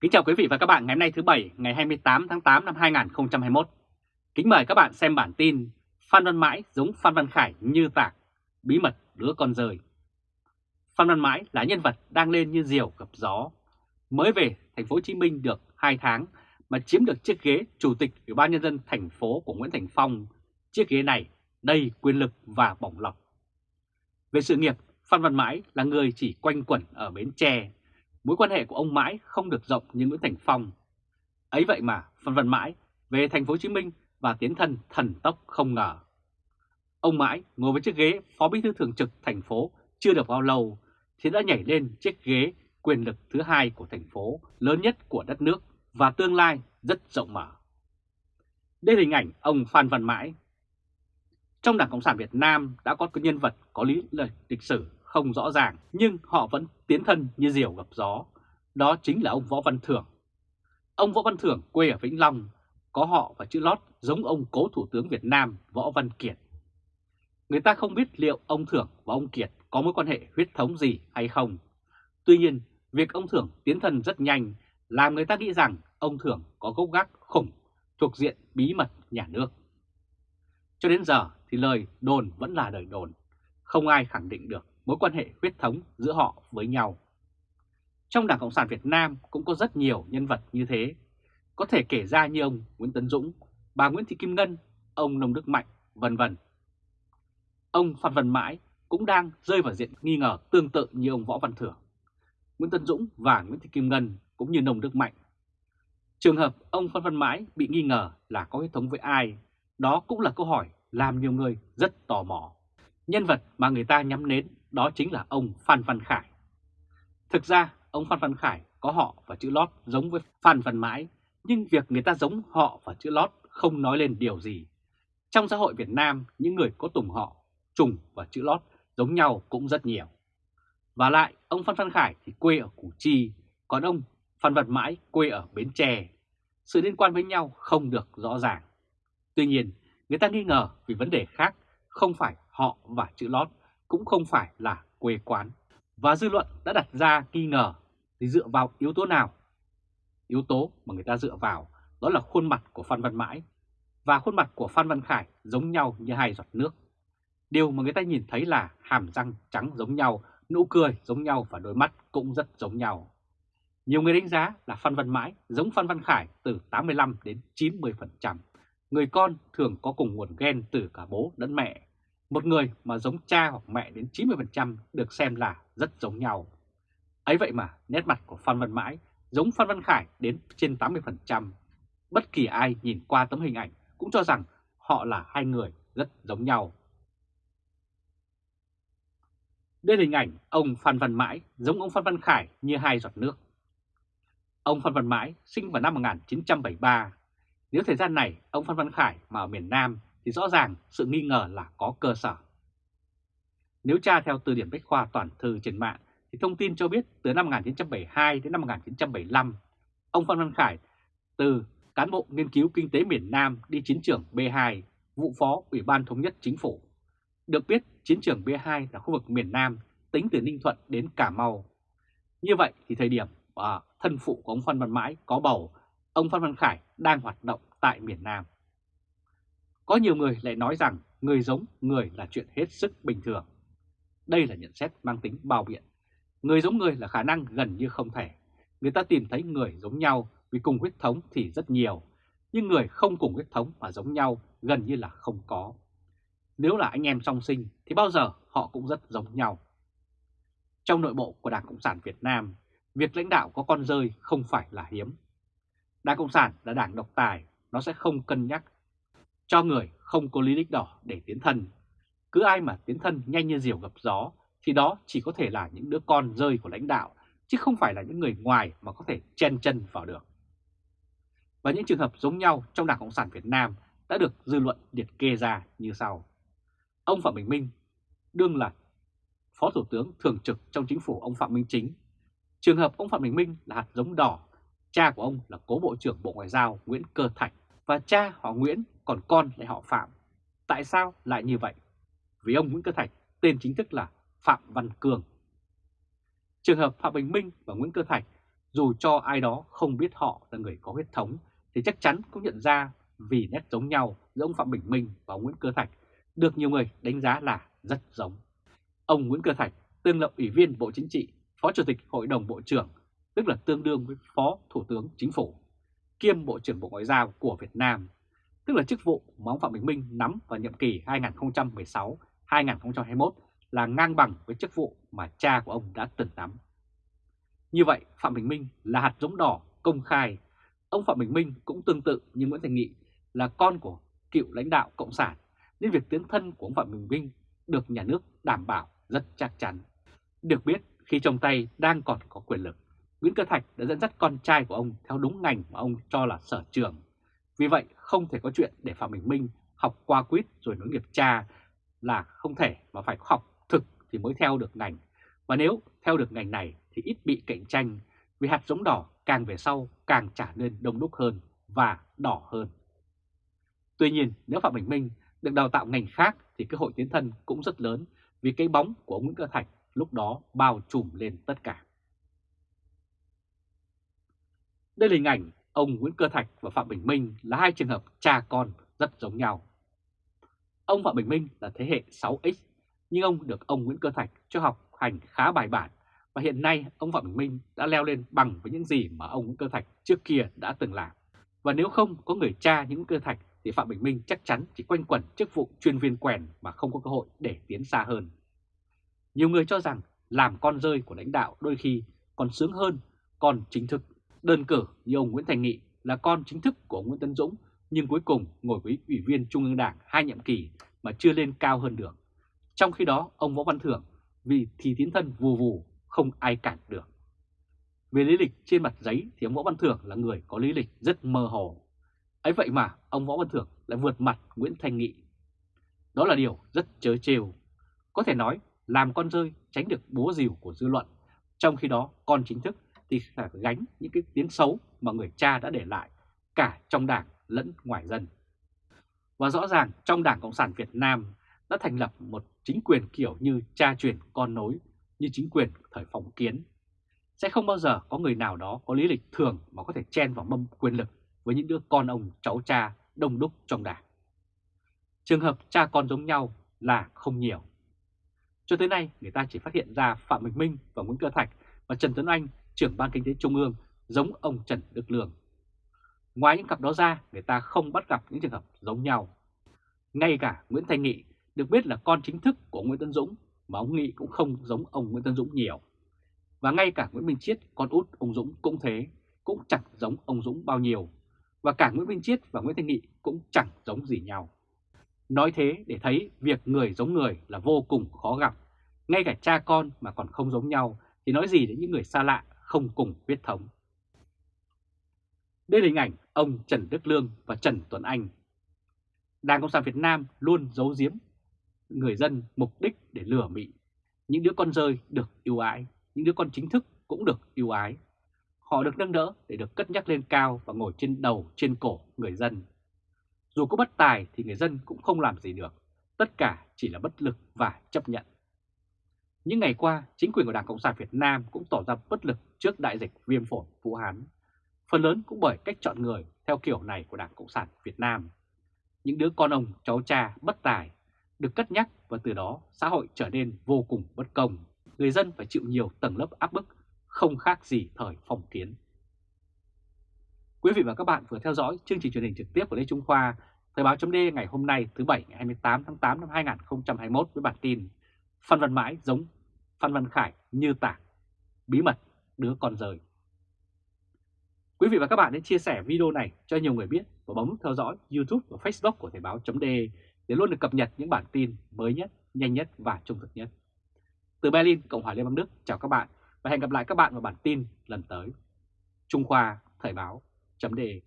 Kính chào quý vị và các bạn ngày hôm nay thứ Bảy ngày 28 tháng 8 năm 2021. Kính mời các bạn xem bản tin Phan Văn Mãi giống Phan Văn Khải như tạc, bí mật đứa con rời. Phan Văn Mãi là nhân vật đang lên như diều gặp gió. Mới về thành phố Hồ Chí Minh được 2 tháng mà chiếm được chiếc ghế chủ tịch Ủy ban nhân dân thành phố của Nguyễn Thành Phong. Chiếc ghế này đầy quyền lực và bổng lộc. Về sự nghiệp, Phan Văn Mãi là người chỉ quanh quẩn ở Bến Tre mối quan hệ của ông Mãi không được rộng như Nguyễn Thành Phong. Ấy vậy mà Phan Văn Mãi, về thành phố Hồ Chí Minh và tiến thân thần tốc không ngờ. Ông Mãi ngồi với chiếc ghế phó bí thư thường trực thành phố chưa được bao lâu thì đã nhảy lên chiếc ghế quyền lực thứ hai của thành phố, lớn nhất của đất nước và tương lai rất rộng mở. Đây là hình ảnh ông Phan Văn Mãi. Trong Đảng Cộng sản Việt Nam đã có nhân vật có lý lịch sử không rõ ràng nhưng họ vẫn tiến thân như diều gặp gió. Đó chính là ông Võ Văn Thưởng. Ông Võ Văn Thưởng quê ở Vĩnh Long, có họ và chữ lót giống ông cố Thủ tướng Việt Nam Võ Văn Kiệt. Người ta không biết liệu ông Thưởng và ông Kiệt có mối quan hệ huyết thống gì hay không. Tuy nhiên, việc ông Thưởng tiến thân rất nhanh làm người ta nghĩ rằng ông Thưởng có gốc gác khủng thuộc diện bí mật nhà nước. Cho đến giờ thì lời đồn vẫn là lời đồn, không ai khẳng định được mối quan hệ huyết thống giữa họ với nhau. Trong Đảng Cộng sản Việt Nam cũng có rất nhiều nhân vật như thế, có thể kể ra như ông Nguyễn Tấn Dũng, bà Nguyễn Thị Kim Ngân, ông Nông Đức Mạnh, vân vân. Ông Phan Văn Mãi cũng đang rơi vào diện nghi ngờ tương tự như ông Võ Văn Thưởng. Nguyễn Tấn Dũng và Nguyễn Thị Kim Ngân cũng như Nông Đức Mạnh. Trường hợp ông Phan Văn Mãi bị nghi ngờ là có huyết thống với ai, đó cũng là câu hỏi làm nhiều người rất tò mò. Nhân vật mà người ta nhắm đến đó chính là ông Phan Văn Khải. Thực ra, ông Phan Văn Khải có họ và chữ lót giống với Phan Văn Mãi, nhưng việc người ta giống họ và chữ lót không nói lên điều gì. Trong xã hội Việt Nam, những người có tùng họ, trùng và chữ lót giống nhau cũng rất nhiều. Và lại, ông Phan Văn Khải thì quê ở Củ Chi, còn ông Phan Văn Mãi quê ở Bến Tre. Sự liên quan với nhau không được rõ ràng. Tuy nhiên, người ta nghi ngờ vì vấn đề khác, không phải họ và chữ lót cũng không phải là quê quán. Và dư luận đã đặt ra nghi ngờ thì dựa vào yếu tố nào? Yếu tố mà người ta dựa vào đó là khuôn mặt của Phan Văn Mãi và khuôn mặt của Phan Văn Khải giống nhau như hai giọt nước. Điều mà người ta nhìn thấy là hàm răng trắng giống nhau, nụ cười giống nhau và đôi mắt cũng rất giống nhau. Nhiều người đánh giá là Phan Văn Mãi giống Phan Văn Khải từ 85 đến 90%. Người con thường có cùng nguồn gen từ cả bố lẫn mẹ một người mà giống cha hoặc mẹ đến 90% được xem là rất giống nhau. Ấy vậy mà, nét mặt của Phan Văn Mãi giống Phan Văn Khải đến trên 80%. Bất kỳ ai nhìn qua tấm hình ảnh cũng cho rằng họ là hai người rất giống nhau. Đây là hình ảnh ông Phan Văn Mãi giống ông Phan Văn Khải như hai giọt nước. Ông Phan Văn Mãi sinh vào năm 1973. Nếu thời gian này, ông Phan Văn Khải mà ở miền Nam thì rõ ràng sự nghi ngờ là có cơ sở. Nếu tra theo từ điển Bách Khoa toàn thư trên mạng thì thông tin cho biết từ năm 1972 đến năm 1975, ông Phan Văn Khải từ cán bộ nghiên cứu kinh tế miền Nam đi chiến trường B2, vụ phó Ủy ban Thống nhất Chính phủ. Được biết chiến trường B2 là khu vực miền Nam tính từ Ninh Thuận đến Cà Mau. Như vậy thì thời điểm à, thân phụ của ông Phan Văn Mãi có bầu, ông Phan Văn Khải đang hoạt động tại miền Nam. Có nhiều người lại nói rằng người giống người là chuyện hết sức bình thường. Đây là nhận xét mang tính bao biện. Người giống người là khả năng gần như không thể. Người ta tìm thấy người giống nhau vì cùng huyết thống thì rất nhiều, nhưng người không cùng huyết thống mà giống nhau gần như là không có. Nếu là anh em song sinh thì bao giờ họ cũng rất giống nhau. Trong nội bộ của Đảng Cộng sản Việt Nam, việc lãnh đạo có con rơi không phải là hiếm. Đảng Cộng sản là đảng độc tài, nó sẽ không cân nhắc cho người không có lý lịch đỏ để tiến thân. Cứ ai mà tiến thân nhanh như diều gặp gió thì đó chỉ có thể là những đứa con rơi của lãnh đạo, chứ không phải là những người ngoài mà có thể chen chân vào được. Và những trường hợp giống nhau trong Đảng Cộng sản Việt Nam đã được dư luận liệt kê ra như sau. Ông Phạm Bình Minh đương là Phó Thủ tướng Thường trực trong chính phủ ông Phạm Minh Chính. Trường hợp ông Phạm Bình Minh là hạt giống đỏ, cha của ông là cố Bộ trưởng Bộ Ngoại giao Nguyễn Cơ Thạch và cha họ Nguyễn còn con lại họ Phạm. Tại sao lại như vậy? Vì ông Nguyễn Cơ Thạch tên chính thức là Phạm Văn Cường. Trường hợp Phạm Bình Minh và Nguyễn Cơ Thạch Dù cho ai đó không biết họ là người có huyết thống thì chắc chắn cũng nhận ra vì nét giống nhau giữa ông Phạm Bình Minh và ông Nguyễn Cơ Thạch được nhiều người đánh giá là rất giống. Ông Nguyễn Cơ Thạch tương là Ủy viên Bộ Chính trị, Phó Chủ tịch Hội đồng Bộ trưởng, tức là tương đương với Phó Thủ tướng Chính phủ, kiêm Bộ trưởng Bộ Ngoại giao của Việt Nam, tức là chức vụ mà ông Phạm Bình Minh nắm vào nhiệm kỳ 2016-2021 là ngang bằng với chức vụ mà cha của ông đã từng nắm. Như vậy, Phạm Bình Minh là hạt giống đỏ công khai. Ông Phạm Bình Minh cũng tương tự như Nguyễn Thành Nghị là con của cựu lãnh đạo Cộng sản, nên việc tiến thân của ông Phạm Bình Minh được nhà nước đảm bảo rất chắc chắn. Được biết, khi trong tay đang còn có quyền lực, Nguyễn Cơ Thạch đã dẫn dắt con trai của ông theo đúng ngành mà ông cho là sở trường. Vì vậy, không thể có chuyện để Phạm Bình Minh học qua quýt rồi nối nghiệp cha là không thể mà phải học thực thì mới theo được ngành. Và nếu theo được ngành này thì ít bị cạnh tranh vì hạt giống đỏ càng về sau càng trả nên đông đúc hơn và đỏ hơn. Tuy nhiên nếu Phạm Bình Minh được đào tạo ngành khác thì cơ hội tiến thân cũng rất lớn vì cái bóng của ông Nguyễn Cơ Thạch lúc đó bao trùm lên tất cả. Đây là hình ảnh ông Nguyễn Cơ Thạch và Phạm Bình Minh là hai trường hợp cha con rất giống nhau. Ông Phạm Bình Minh là thế hệ 6X, nhưng ông được ông Nguyễn Cơ Thạch cho học hành khá bài bản và hiện nay ông Phạm Bình Minh đã leo lên bằng với những gì mà ông Nguyễn Cơ Thạch trước kia đã từng làm. Và nếu không có người cha những Cơ Thạch thì Phạm Bình Minh chắc chắn chỉ quanh quẩn chức vụ chuyên viên quèn mà không có cơ hội để tiến xa hơn. Nhiều người cho rằng làm con rơi của lãnh đạo đôi khi còn sướng hơn còn chính thức. Đơn cử như ông Nguyễn Thành Nghị là con chính thức của ông Nguyễn Tân Dũng nhưng cuối cùng ngồi với Ủy viên Trung ương Đảng hai nhiệm kỳ mà chưa lên cao hơn được. Trong khi đó ông Võ Văn Thưởng vì thì tiến thân vù vù không ai cản được. Về lý lịch trên mặt giấy thì ông Võ Văn Thưởng là người có lý lịch rất mơ hồ. ấy vậy mà ông Võ Văn Thưởng lại vượt mặt Nguyễn thành Nghị. Đó là điều rất chớ trêu. Có thể nói làm con rơi tránh được búa rìu của dư luận, trong khi đó con chính thức thì phải gánh những cái tiếng xấu mà người cha đã để lại cả trong đảng lẫn ngoài dân. Và rõ ràng trong Đảng Cộng sản Việt Nam đã thành lập một chính quyền kiểu như cha truyền con nối như chính quyền thời phong kiến. Sẽ không bao giờ có người nào đó có lý lịch thường mà có thể chen vào mâm quyền lực với những đứa con ông cháu cha đông đúc trong đảng. Trường hợp cha con giống nhau là không nhiều. Cho tới nay, người ta chỉ phát hiện ra Phạm Bình Minh và Nguyễn Cơ Thạch và Trần Tuấn Anh, trưởng ban kinh tế trung ương, giống ông Trần Đức Lương. Ngoài những cặp đó ra, người ta không bắt gặp những trường hợp giống nhau. Ngay cả Nguyễn Thanh Nghị được biết là con chính thức của Nguyễn Tân Dũng, mà ông Nghị cũng không giống ông Nguyễn Tân Dũng nhiều. Và ngay cả Nguyễn Minh Chiết, con út ông Dũng cũng thế, cũng chẳng giống ông Dũng bao nhiêu. Và cả Nguyễn Minh Chiết và Nguyễn Thanh Nghị cũng chẳng giống gì nhau. Nói thế để thấy việc người giống người là vô cùng khó gặp. Ngay cả cha con mà còn không giống nhau thì nói gì đến những người xa lạ không cùng huyết thống. Đây là hình ảnh ông Trần Đức Lương và Trần Tuấn Anh. Đảng Cộng sản Việt Nam luôn giấu giếm người dân mục đích để lừa mị. Những đứa con rơi được yêu ái, những đứa con chính thức cũng được yêu ái. Họ được nâng đỡ để được cất nhắc lên cao và ngồi trên đầu, trên cổ người dân. Dù có bất tài thì người dân cũng không làm gì được, tất cả chỉ là bất lực và chấp nhận. Những ngày qua, chính quyền của Đảng Cộng sản Việt Nam cũng tỏ ra bất lực trước đại dịch viêm phổi Vũ Hán. Phần lớn cũng bởi cách chọn người theo kiểu này của Đảng Cộng sản Việt Nam. Những đứa con ông, cháu cha bất tài được cất nhắc và từ đó xã hội trở nên vô cùng bất công. Người dân phải chịu nhiều tầng lớp áp bức, không khác gì thời phong kiến. Quý vị và các bạn vừa theo dõi chương trình truyền hình trực tiếp của Lê Trung Khoa, Thời báo chấm ngày hôm nay thứ Bảy ngày 28 tháng 8 năm 2021 với bản tin Phan Văn Mãi giống Phan Văn Khải như tạc, bí mật đứa con rời. Quý vị và các bạn hãy chia sẻ video này cho nhiều người biết và bấm theo dõi YouTube và Facebook của Thời Báo .de để luôn được cập nhật những bản tin mới nhất, nhanh nhất và trung thực nhất. Từ Berlin, Cộng hòa Liên bang Đức, chào các bạn và hẹn gặp lại các bạn vào bản tin lần tới. Trung Khoa Thời Báo .de.